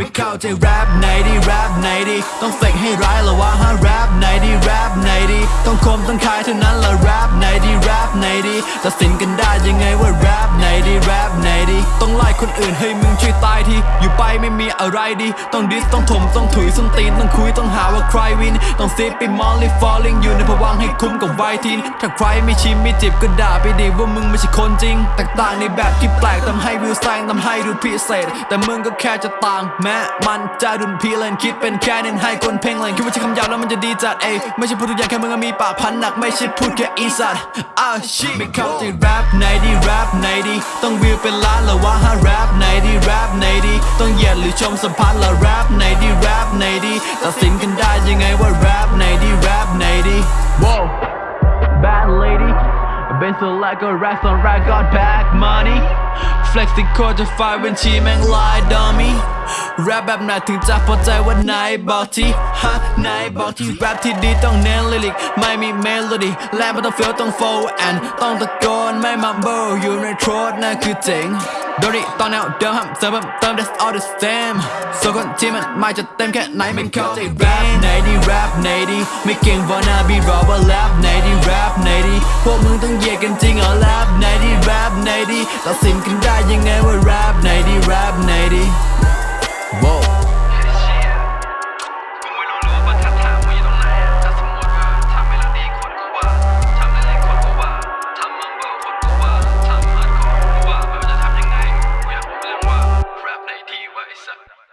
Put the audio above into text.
ม่เข้าใจแร็ปไหนดีแร็ปไหนดีต้อง fake ให้ร้ายเหรอวะฮะแร็ปไหนดีแร็ปไหนดีต้องคมต้องคายเท่านั้นละแร็ปไหนดีแร็ปไหนดีตัดสินกันได้ยังไงว่าแร็ปไหนดีแร็ปไหนดีต้องไล่คนอื่นให้มึงช่วยตายที ไม่มีอะไรดี ต้อง diss ต้องถมต้องถุยต้องตีนต้องคุยต้องหาว่าใคร win ต้อง sip ไป molly falling อยู่ในภวังค์ให้คุ้มกับวัย teen ถ้าใครไม่ชิมไม่จิบก็ด่าไปดีว่ามึงไม่ใช่คนจริงแตกต่างในแบบที่แปลกทำให้วิวแซงทำให้ดูพิเศษ แต่มึงก็แค่จะต่าง แม้มันจะดุนพีเลนคิดเป็นแค่เน้นให้คนเพ่งเลนคิดว่าใช้คำหยาบแล้วมันจะดีจัดเอไม่ใช่พูดทุกอย่างแค่มึงมีปากพันหนักไม่ใช่พูดแค่อีสัตอ้าวชิไม่เข้าใจแรปไหนดีแรปไหนดีต้องวิวเป็นล้านหรือว่าฮะแรปไหนดีแรปไหนดี หยียดหรือชมสัมพันธ์ละแรปไหนดีแรปไหนดีตัดสินกันได้ยังไงว่าแรปไหนดีแรปไหนดี Wow bad lady been so like a racks on rack got back money flexing โคตรจะไฟบัญชีแม่งลายดอมี่ แรปแบบไหนถึงจะพอใจว่านายบอกที่ฮะนายบอกที่แรปที่ดีต้องเน้นลิลิกไม่มีเมโลดี้และไม่ต้องเฟลต้องโฟแอนต้องตะโกนไม่มัมเบิลอยู่ในโทรดนั่นคือเจ๋งโดนี่ตอนแนวเดิมห้ามเสริมเติม that's all the same ส่วนคนที่มันไม่จะเต็มแค่ไหนไม่เข้าใจแรปไหนดีแรปไหนดีไม่เก่งวานาบีรอว่าแรปไหนดีแรปไหนดีพวกมึงต้องเหยียดกันจริงเหรอแรปไหนดีแรปไหนดีตัดสินกันได้ยังไงว่าแรปไหนดีแรปไหนดี sábado.